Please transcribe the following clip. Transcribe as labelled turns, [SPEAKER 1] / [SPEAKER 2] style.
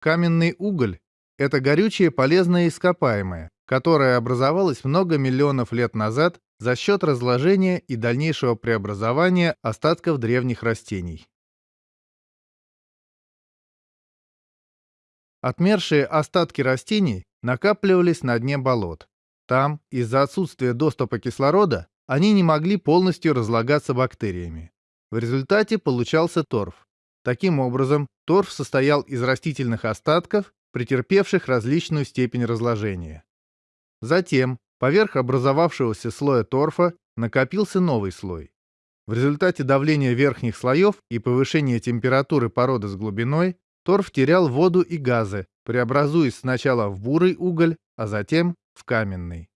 [SPEAKER 1] Каменный уголь – это горючее полезное ископаемое, которое образовалось много миллионов лет назад за счет разложения и дальнейшего преобразования остатков древних растений. Отмершие остатки растений накапливались на дне болот. Там, из-за отсутствия доступа кислорода, они не могли полностью разлагаться бактериями. В результате получался торф. Таким образом, торф состоял из растительных остатков, претерпевших различную степень разложения. Затем, поверх образовавшегося слоя торфа, накопился новый слой. В результате давления верхних слоев и повышения температуры породы с глубиной торф терял воду и газы, преобразуясь сначала в бурый уголь, а затем в каменный.